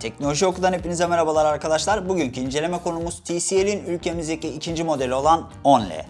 Teknoloji Oku'dan hepinize merhabalar arkadaşlar. Bugünkü inceleme konumuz TCL'in ülkemizdeki ikinci modeli olan 10L.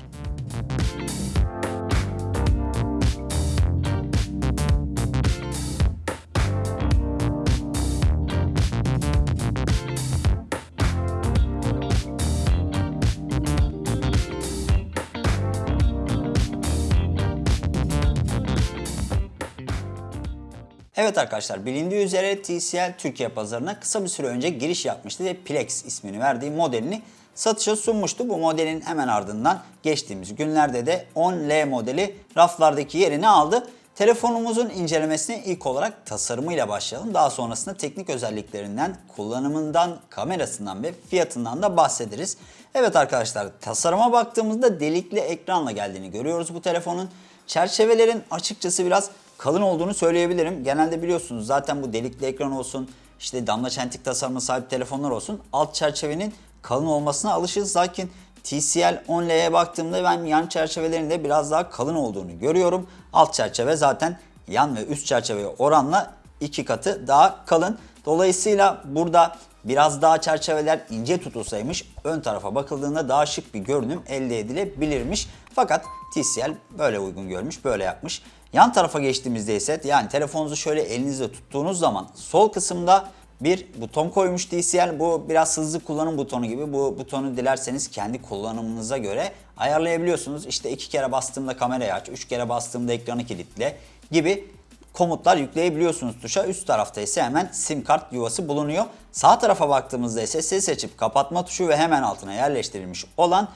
Evet arkadaşlar bilindiği üzere TCL Türkiye pazarına kısa bir süre önce giriş yapmıştı ve Plex ismini verdiği modelini satışa sunmuştu. Bu modelin hemen ardından geçtiğimiz günlerde de 10L modeli raflardaki yerini aldı. Telefonumuzun incelemesine ilk olarak tasarımıyla başlayalım. Daha sonrasında teknik özelliklerinden, kullanımından, kamerasından ve fiyatından da bahsederiz. Evet arkadaşlar tasarıma baktığımızda delikli ekranla geldiğini görüyoruz bu telefonun. Çerçevelerin açıkçası biraz kalın olduğunu söyleyebilirim. Genelde biliyorsunuz zaten bu delikli ekran olsun, işte damla çentik tasarımına sahip telefonlar olsun alt çerçevenin kalın olmasına alışığız. Lakin TCL 10L'ye baktığımda ben yan çerçevelerinde biraz daha kalın olduğunu görüyorum. Alt çerçeve zaten yan ve üst çerçeveye oranla iki katı daha kalın. Dolayısıyla burada biraz daha çerçeveler ince tutulsaymış ön tarafa bakıldığında daha şık bir görünüm elde edilebilirmiş. Fakat TCL böyle uygun görmüş, böyle yapmış. Yan tarafa geçtiğimizde ise yani telefonunuzu şöyle elinizde tuttuğunuz zaman sol kısımda bir buton koymuş TCL. Bu biraz hızlı kullanım butonu gibi. Bu butonu dilerseniz kendi kullanımınıza göre ayarlayabiliyorsunuz. İşte iki kere bastığımda kamerayı aç, üç kere bastığımda ekranı kilitle gibi komutlar yükleyebiliyorsunuz tuşa. Üst tarafta ise hemen sim kart yuvası bulunuyor. Sağ tarafa baktığımızda ise ses açıp kapatma tuşu ve hemen altına yerleştirilmiş olan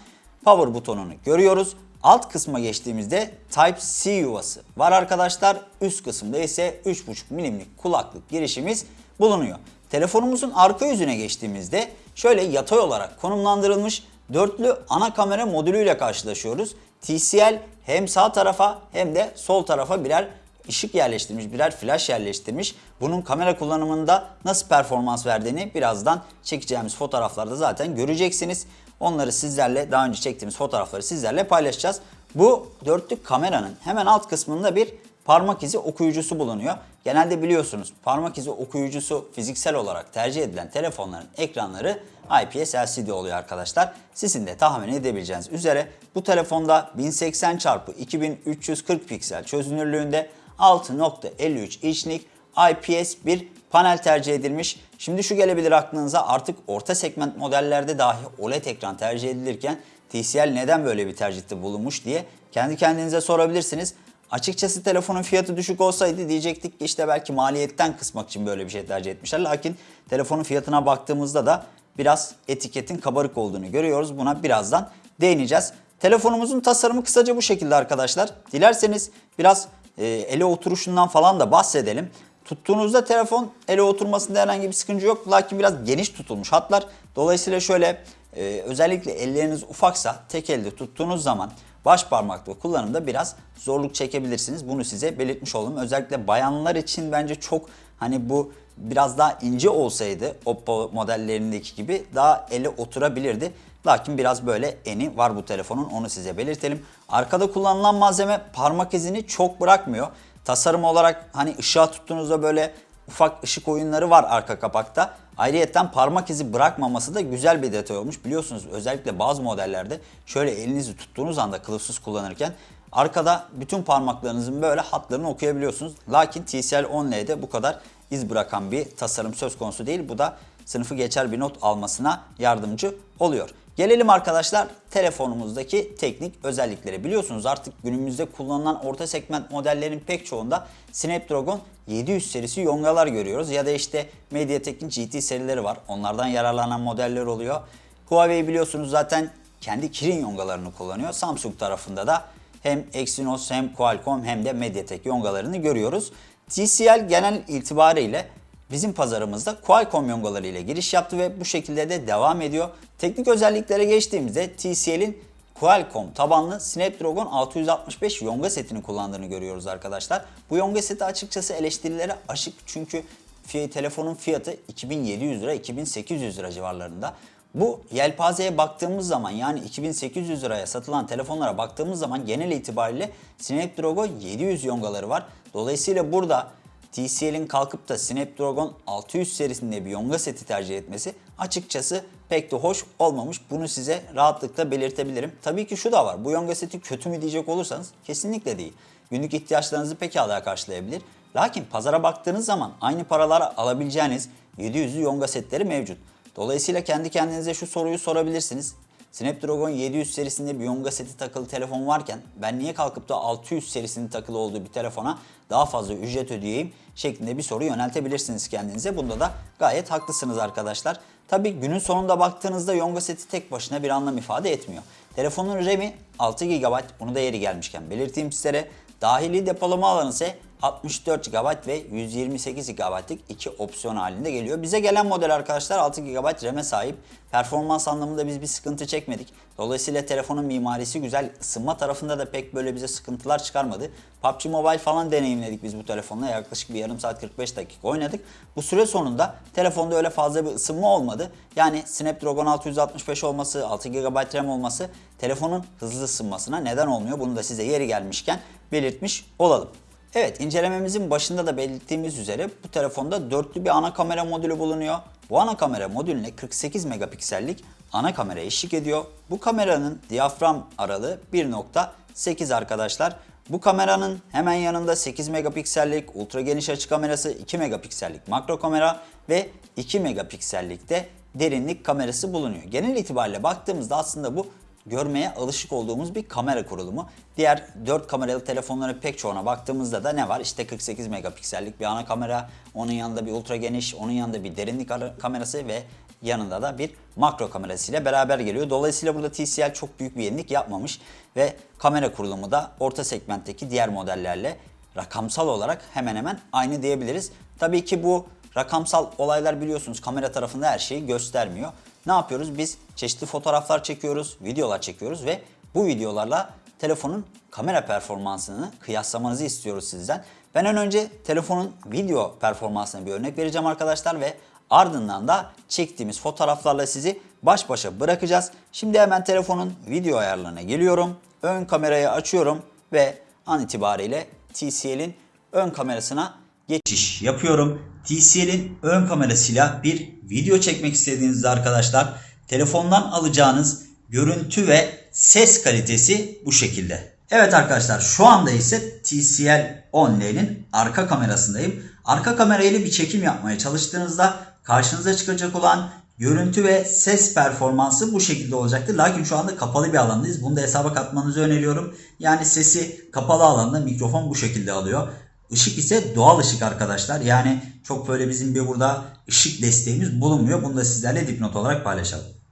power butonunu görüyoruz. Alt kısma geçtiğimizde Type-C yuvası var arkadaşlar. Üst kısımda ise 3.5 milimlik kulaklık girişimiz bulunuyor. Telefonumuzun arka yüzüne geçtiğimizde şöyle yatay olarak konumlandırılmış dörtlü ana kamera modülüyle karşılaşıyoruz. TCL hem sağ tarafa hem de sol tarafa birer ışık yerleştirmiş, birer flash yerleştirmiş. Bunun kamera kullanımında nasıl performans verdiğini birazdan çekeceğimiz fotoğraflarda zaten göreceksiniz. Onları sizlerle daha önce çektiğimiz fotoğrafları sizlerle paylaşacağız. Bu dörtlü kameranın hemen alt kısmında bir parmak izi okuyucusu bulunuyor. Genelde biliyorsunuz parmak izi okuyucusu fiziksel olarak tercih edilen telefonların ekranları IPS LCD oluyor arkadaşlar. Sizin de tahmin edebileceğiniz üzere bu telefonda 1080 x 2340 piksel çözünürlüğünde 6.53 inçlik IPS bir panel tercih edilmiş. Şimdi şu gelebilir aklınıza artık orta segment modellerde dahi OLED ekran tercih edilirken TCL neden böyle bir tercihte bulunmuş diye kendi kendinize sorabilirsiniz. Açıkçası telefonun fiyatı düşük olsaydı diyecektik ki işte belki maliyetten kısmak için böyle bir şey tercih etmişler. Lakin telefonun fiyatına baktığımızda da biraz etiketin kabarık olduğunu görüyoruz. Buna birazdan değineceğiz. Telefonumuzun tasarımı kısaca bu şekilde arkadaşlar. Dilerseniz biraz e, ele oturuşundan falan da bahsedelim. Tuttuğunuzda telefon ele oturmasında herhangi bir sıkıntı yok. Lakin biraz geniş tutulmuş hatlar. Dolayısıyla şöyle e, özellikle elleriniz ufaksa tek elde tuttuğunuz zaman baş parmakla kullanımda biraz zorluk çekebilirsiniz. Bunu size belirtmiş oldum. Özellikle bayanlar için bence çok hani bu biraz daha ince olsaydı Oppo modellerindeki gibi daha ele oturabilirdi. Lakin biraz böyle eni var bu telefonun onu size belirtelim. Arkada kullanılan malzeme parmak izini çok bırakmıyor. Tasarım olarak hani ışığa tuttuğunuzda böyle ufak ışık oyunları var arka kapakta. Ayrıyeten parmak izi bırakmaması da güzel bir detay olmuş. Biliyorsunuz özellikle bazı modellerde şöyle elinizi tuttuğunuz anda kılıfsız kullanırken arkada bütün parmaklarınızın böyle hatlarını okuyabiliyorsunuz. Lakin TCL 10L'de bu kadar iz bırakan bir tasarım söz konusu değil. Bu da sınıfı geçer bir not almasına yardımcı oluyor. Gelelim arkadaşlar telefonumuzdaki teknik özellikleri. Biliyorsunuz artık günümüzde kullanılan orta segment modellerin pek çoğunda Snapdragon 700 serisi yongalar görüyoruz. Ya da işte MediaTek'in GT serileri var. Onlardan yararlanan modeller oluyor. Huawei biliyorsunuz zaten kendi Kirin yongalarını kullanıyor. Samsung tarafında da hem Exynos hem Qualcomm hem de MediaTek yongalarını görüyoruz. TCL genel itibariyle bizim pazarımızda Qualcomm yongaları ile giriş yaptı ve bu şekilde de devam ediyor. Teknik özelliklere geçtiğimizde TCL'in Qualcomm tabanlı Snapdragon 665 yonga setini kullandığını görüyoruz arkadaşlar. Bu yonga seti açıkçası eleştirilere aşık çünkü telefonun fiyatı 2700 lira 2800 lira civarlarında. Bu yelpazeye baktığımız zaman yani 2800 liraya satılan telefonlara baktığımız zaman genel itibariyle Snapdragon 700 yongaları var. Dolayısıyla burada TCL'in kalkıp da Snapdragon 600 serisinde bir Yonga seti tercih etmesi açıkçası pek de hoş olmamış. Bunu size rahatlıkla belirtebilirim. Tabii ki şu da var. Bu Yonga seti kötü mü diyecek olursanız kesinlikle değil. Günlük ihtiyaçlarınızı pekala karşılayabilir. Lakin pazara baktığınız zaman aynı paralara alabileceğiniz 700'lü Yonga setleri mevcut. Dolayısıyla kendi kendinize şu soruyu sorabilirsiniz. Snapdragon 700 serisinde bir Yonga seti takılı telefon varken ben niye kalkıp da 600 serisinin takılı olduğu bir telefona daha fazla ücret ödeyeyim şeklinde bir soru yöneltebilirsiniz kendinize. Bunda da gayet haklısınız arkadaşlar. Tabi günün sonunda baktığınızda Yonga seti tek başına bir anlam ifade etmiyor. Telefonun RAM'i 6 GB bunu da yeri gelmişken belirteyim sizlere. Dahili depolama alanı ise 64 GB ve 128 GB'lık iki opsiyon halinde geliyor. Bize gelen model arkadaşlar 6 GB RAM'e sahip. Performans anlamında biz bir sıkıntı çekmedik. Dolayısıyla telefonun mimarisi güzel. Isınma tarafında da pek böyle bize sıkıntılar çıkarmadı. PUBG Mobile falan deneyimledik biz bu telefonla. Yaklaşık bir yarım saat 45 dakika oynadık. Bu süre sonunda telefonda öyle fazla bir ısınma olmadı. Yani Snapdragon 665 olması, 6 GB RAM olması telefonun hızlı ısınmasına neden olmuyor. Bunu da size yeri gelmişken belirtmiş olalım. Evet incelememizin başında da belirttiğimiz üzere bu telefonda dörtlü bir ana kamera modülü bulunuyor. Bu ana kamera modülüne 48 megapiksellik ana kamera eşlik ediyor. Bu kameranın diyafram aralığı 1.8 arkadaşlar. Bu kameranın hemen yanında 8 megapiksellik ultra geniş açı kamerası, 2 megapiksellik makro kamera ve 2 megapiksellik de derinlik kamerası bulunuyor. Genel itibariyle baktığımızda aslında bu görmeye alışık olduğumuz bir kamera kurulumu. Diğer 4 kameralı telefonların pek çoğuna baktığımızda da ne var? İşte 48 megapiksellik bir ana kamera, onun yanında bir ultra geniş, onun yanında bir derinlik kamerası ve yanında da bir makro kamerasıyla beraber geliyor. Dolayısıyla burada TCL çok büyük bir yenilik yapmamış ve kamera kurulumu da orta segmentteki diğer modellerle rakamsal olarak hemen hemen aynı diyebiliriz. Tabii ki bu rakamsal olaylar biliyorsunuz kamera tarafında her şeyi göstermiyor. Ne yapıyoruz? Biz çeşitli fotoğraflar çekiyoruz, videolar çekiyoruz ve bu videolarla telefonun kamera performansını kıyaslamanızı istiyoruz sizden. Ben ön önce telefonun video performansına bir örnek vereceğim arkadaşlar ve ardından da çektiğimiz fotoğraflarla sizi baş başa bırakacağız. Şimdi hemen telefonun video ayarlarına geliyorum. Ön kamerayı açıyorum ve an itibariyle TCL'in ön kamerasına geçiş yapıyorum. TCL'in ön kamerasıyla bir video çekmek istediğinizde arkadaşlar telefondan alacağınız görüntü ve ses kalitesi bu şekilde. Evet arkadaşlar şu anda ise TCL 10L'nin arka kamerasındayım. Arka kamerayla bir çekim yapmaya çalıştığınızda karşınıza çıkacak olan görüntü ve ses performansı bu şekilde olacaktır. Lakin şu anda kapalı bir alandayız. Bunu da hesaba katmanızı öneriyorum. Yani sesi kapalı alanda mikrofon bu şekilde alıyor. Işık ise doğal ışık arkadaşlar. Yani çok böyle bizim bir burada ışık desteğimiz bulunmuyor. Bunu da sizlerle dipnot olarak paylaşalım.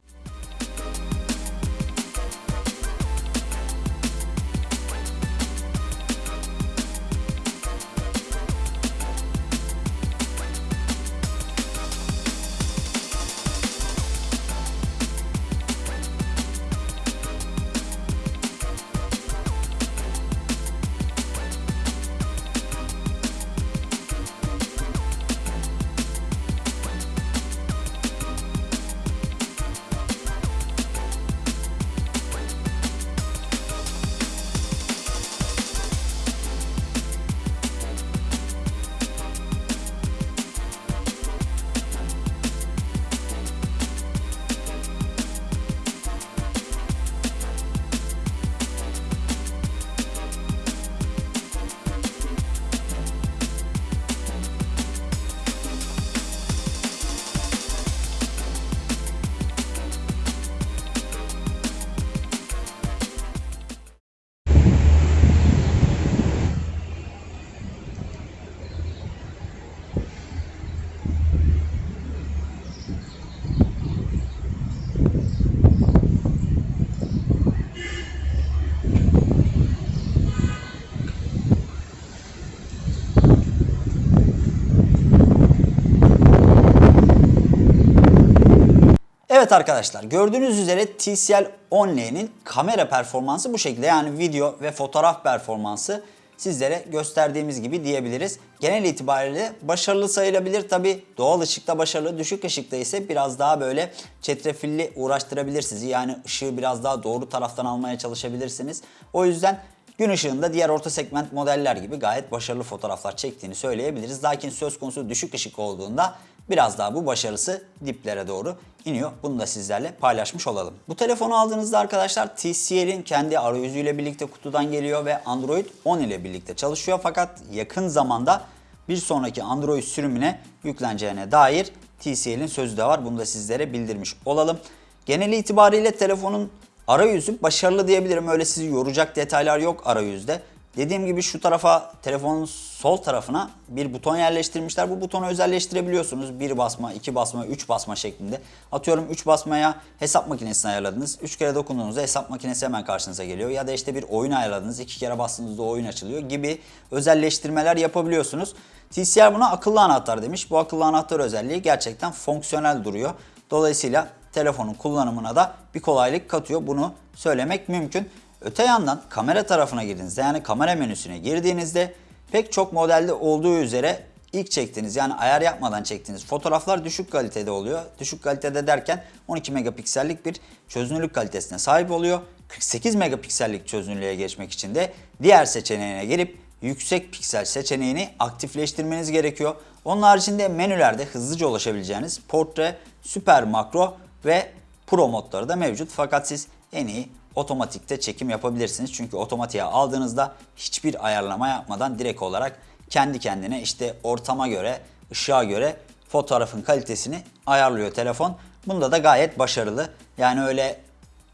Arkadaşlar gördüğünüz üzere TCL 10L'nin kamera performansı bu şekilde. Yani video ve fotoğraf performansı sizlere gösterdiğimiz gibi diyebiliriz. Genel itibariyle başarılı sayılabilir. Tabi doğal ışıkta başarılı, düşük ışıkta ise biraz daha böyle çetrefilli uğraştırabilir sizi. Yani ışığı biraz daha doğru taraftan almaya çalışabilirsiniz. O yüzden gün ışığında diğer orta segment modeller gibi gayet başarılı fotoğraflar çektiğini söyleyebiliriz. Lakin söz konusu düşük ışık olduğunda biraz daha bu başarısı diplere doğru iniyor. Bunu da sizlerle paylaşmış olalım. Bu telefonu aldığınızda arkadaşlar TCL'in kendi arayüzüyle birlikte kutudan geliyor ve Android 10 ile birlikte çalışıyor. Fakat yakın zamanda bir sonraki Android sürümüne yükleneceğine dair TCL'in sözü de var. Bunu da sizlere bildirmiş olalım. Genel itibariyle telefonun arayüzü başarılı diyebilirim. Öyle sizi yoracak detaylar yok arayüzde. Dediğim gibi şu tarafa telefonun sol tarafına bir buton yerleştirmişler. Bu butonu özelleştirebiliyorsunuz. Bir basma, iki basma, üç basma şeklinde. Atıyorum 3 basmaya hesap makinesini ayarladınız. 3 kere dokunduğunuzda hesap makinesi hemen karşınıza geliyor. Ya da işte bir oyun ayarladınız. 2 kere bastığınızda oyun açılıyor gibi özelleştirmeler yapabiliyorsunuz. TCL buna akıllı anahtar demiş. Bu akıllı anahtar özelliği gerçekten fonksiyonel duruyor. Dolayısıyla telefonun kullanımına da bir kolaylık katıyor. Bunu söylemek mümkün. Öte yandan kamera tarafına girdiğinizde yani kamera menüsüne girdiğinizde pek çok modelde olduğu üzere ilk çektiğiniz yani ayar yapmadan çektiğiniz fotoğraflar düşük kalitede oluyor. Düşük kalitede derken 12 megapiksellik bir çözünürlük kalitesine sahip oluyor. 48 megapiksellik çözünürlüğe geçmek için de diğer seçeneğine gelip yüksek piksel seçeneğini aktifleştirmeniz gerekiyor. Onun haricinde menülerde hızlıca ulaşabileceğiniz portre, süper makro ve pro modları da mevcut. Fakat siz en iyi otomatikte çekim yapabilirsiniz. Çünkü otomatiğe aldığınızda hiçbir ayarlama yapmadan direkt olarak kendi kendine işte ortama göre, ışığa göre fotoğrafın kalitesini ayarlıyor telefon. Bunda da gayet başarılı. Yani öyle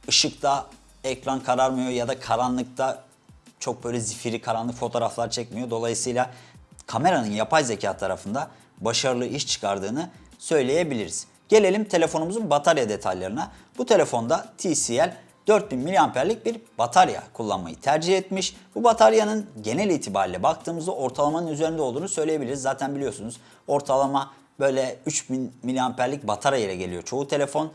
ışıkta ekran kararmıyor ya da karanlıkta çok böyle zifiri karanlık fotoğraflar çekmiyor. Dolayısıyla kameranın yapay zeka tarafında başarılı iş çıkardığını söyleyebiliriz. Gelelim telefonumuzun batarya detaylarına. Bu telefonda TCL 4000 mAh'lik bir batarya kullanmayı tercih etmiş. Bu bataryanın genel itibariyle baktığımızda ortalamanın üzerinde olduğunu söyleyebiliriz. Zaten biliyorsunuz ortalama böyle 3000 mAh'lik batarya ile geliyor çoğu telefon.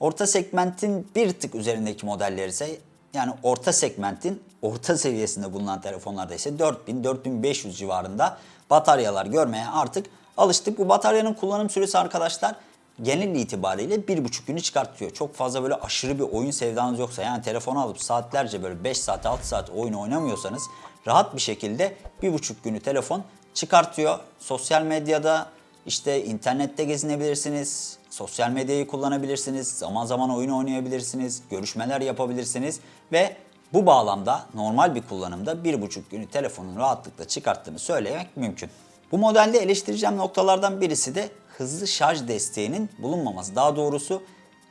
Orta segmentin bir tık üzerindeki modeller ise yani orta segmentin orta seviyesinde bulunan telefonlarda ise 4000-4500 civarında bataryalar görmeye artık alıştık. Bu bataryanın kullanım süresi arkadaşlar genel itibariyle bir buçuk günü çıkartıyor. Çok fazla böyle aşırı bir oyun sevdanız yoksa yani telefonu alıp saatlerce böyle 5 saat 6 saat oyun oynamıyorsanız rahat bir şekilde bir buçuk günü telefon çıkartıyor. Sosyal medyada işte internette gezinebilirsiniz, sosyal medyayı kullanabilirsiniz, zaman zaman oyun oynayabilirsiniz, görüşmeler yapabilirsiniz ve bu bağlamda normal bir kullanımda bir buçuk günü telefonun rahatlıkla çıkarttığını söylemek mümkün. Bu modelde eleştireceğim noktalardan birisi de hızlı şarj desteğinin bulunmaması. Daha doğrusu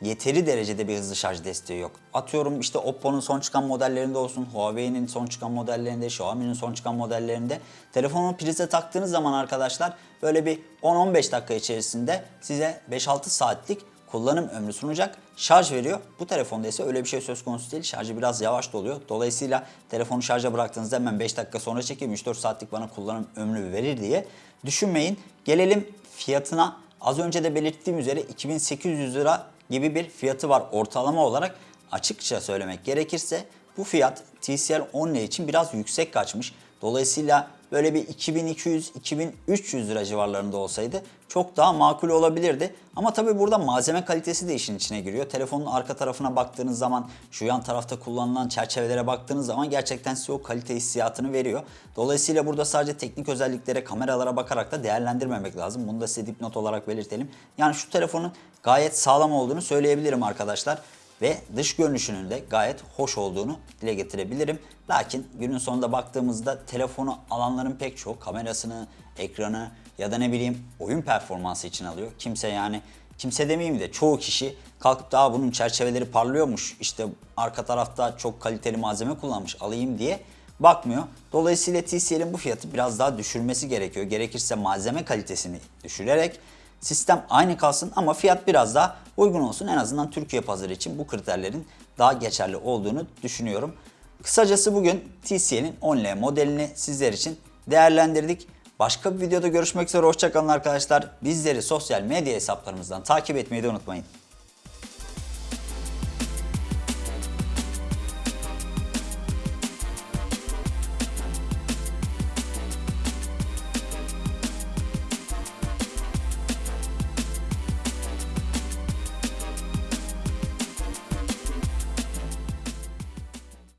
yeteri derecede bir hızlı şarj desteği yok. Atıyorum işte Oppo'nun son çıkan modellerinde olsun, Huawei'nin son çıkan modellerinde, Xiaomi'nin son çıkan modellerinde telefonu prize taktığınız zaman arkadaşlar böyle bir 10-15 dakika içerisinde size 5-6 saatlik kullanım ömrü sunacak şarj veriyor. Bu telefonda ise öyle bir şey söz konusu değil. Şarjı biraz yavaş doluyor. Dolayısıyla telefonu şarja bıraktığınızda hemen 5 dakika sonra çekeyim 3-4 saatlik bana kullanım ömrü verir diye düşünmeyin. Gelelim fiyatına. Az önce de belirttiğim üzere 2800 lira gibi bir fiyatı var ortalama olarak. Açıkça söylemek gerekirse bu fiyat TCL 10 için biraz yüksek kaçmış. Dolayısıyla böyle bir 2200-2300 lira civarlarında olsaydı çok daha makul olabilirdi. Ama tabii burada malzeme kalitesi de işin içine giriyor. Telefonun arka tarafına baktığınız zaman şu yan tarafta kullanılan çerçevelere baktığınız zaman gerçekten size o kalite hissiyatını veriyor. Dolayısıyla burada sadece teknik özelliklere, kameralara bakarak da değerlendirmemek lazım. Bunu da size dipnot olarak belirtelim. Yani şu telefonun gayet sağlam olduğunu söyleyebilirim arkadaşlar ve dış görünüşünün de gayet hoş olduğunu dile getirebilirim. Lakin günün sonunda baktığımızda telefonu alanların pek çok kamerasını, ekranı ya da ne bileyim oyun performansı için alıyor. Kimse yani kimse demeyeyim de çoğu kişi kalkıp daha bunun çerçeveleri parlıyormuş işte arka tarafta çok kaliteli malzeme kullanmış alayım diye bakmıyor. Dolayısıyla TCL'in bu fiyatı biraz daha düşürmesi gerekiyor. Gerekirse malzeme kalitesini düşürerek Sistem aynı kalsın ama fiyat biraz daha uygun olsun. En azından Türkiye pazarı için bu kriterlerin daha geçerli olduğunu düşünüyorum. Kısacası bugün TCL'in 10L modelini sizler için değerlendirdik. Başka bir videoda görüşmek üzere. Hoşçakalın arkadaşlar. Bizleri sosyal medya hesaplarımızdan takip etmeyi de unutmayın.